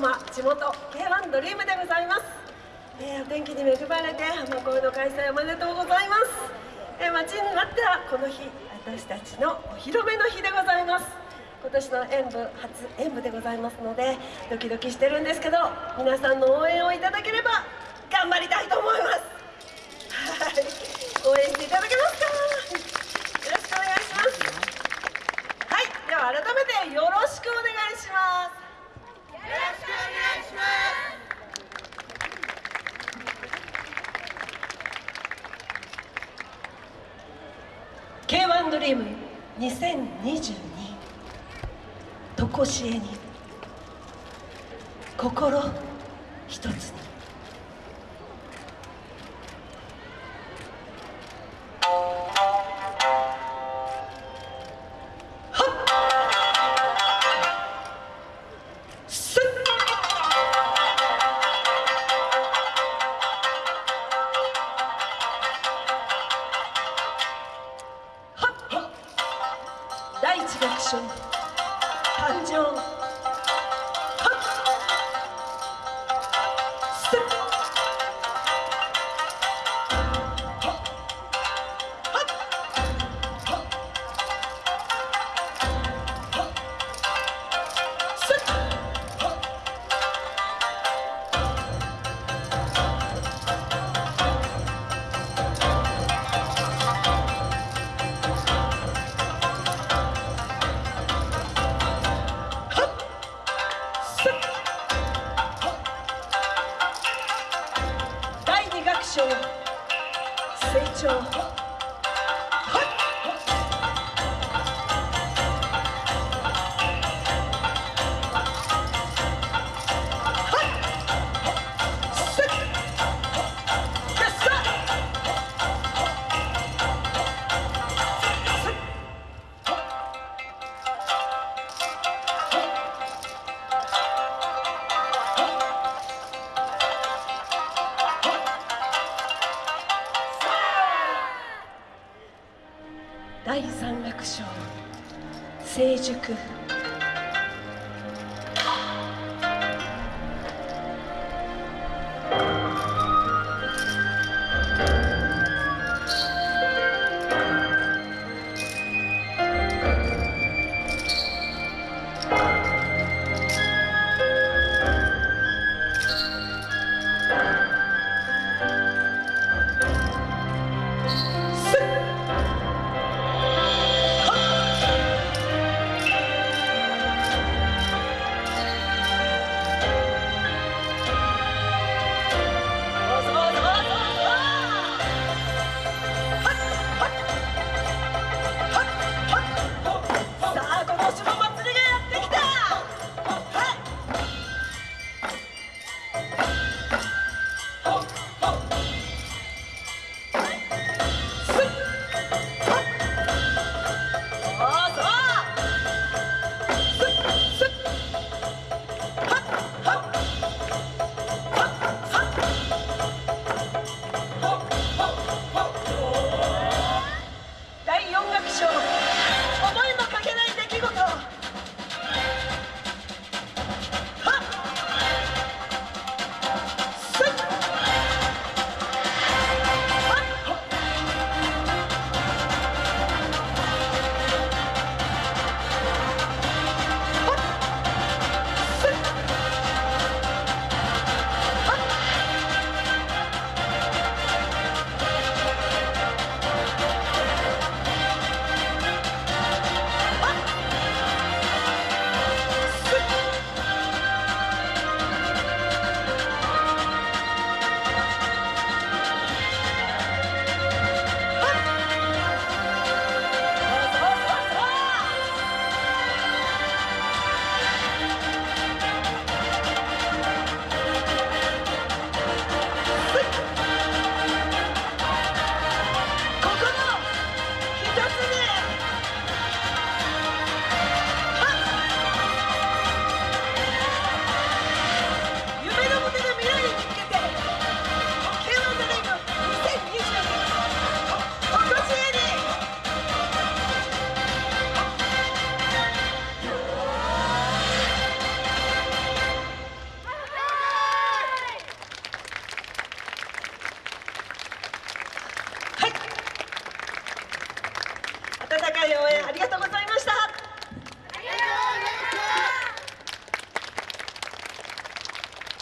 浜地元 K1 ドリームでございます、えー、お天気に恵まれて浜恋の開催おめでとうございます、えー、待ちに待ってはこの日私たちのお披露目の日でございます。今年の演舞初演舞でございますのでドキドキしてるんですけど皆さんの応援をいただければ頑張りたいと思いますはい応援していただけますかよろしくお願いしますはいでは改めてよろしくお願いしますドリーム2022とこしえに心一つに。他就。第三楽章。成熟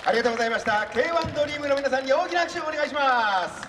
ありがとうございました。K1 ドリームの皆さんに大きな拍手をお願いします。